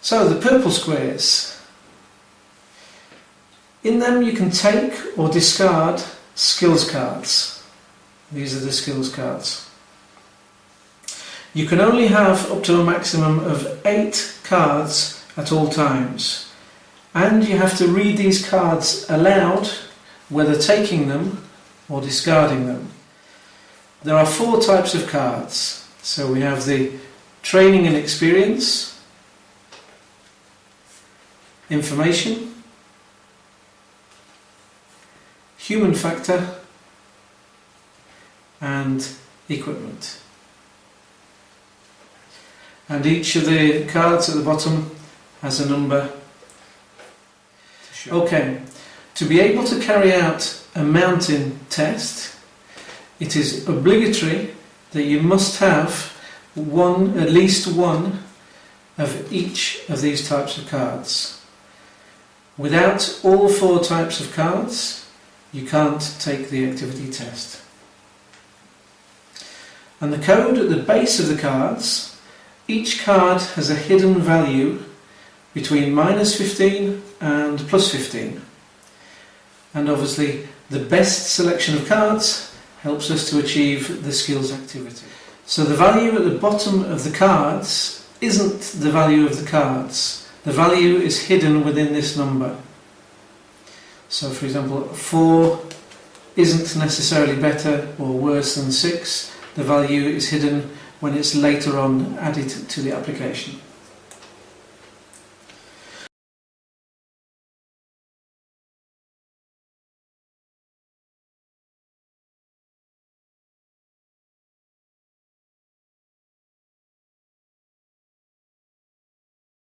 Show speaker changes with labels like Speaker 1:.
Speaker 1: So the purple squares. In them you can take or discard skills cards. These are the skills cards. You can only have up to a maximum of eight cards at all times. And you have to read these cards aloud, whether taking them or discarding them. There are four types of cards. So we have the training and experience, information, human factor and equipment. And each of the cards at the bottom has a number. Okay, to be able to carry out a mountain test, it is obligatory that you must have one, at least one of each of these types of cards. Without all four types of cards, you can't take the activity test. And the code at the base of the cards, each card has a hidden value between minus 15 and plus 15. And obviously the best selection of cards helps us to achieve the skills activity. So the value at the bottom of the cards isn't the value of the cards. The value is hidden within this number. So for example, 4 isn't necessarily better or worse than 6. The value is hidden when it's later on added to the application.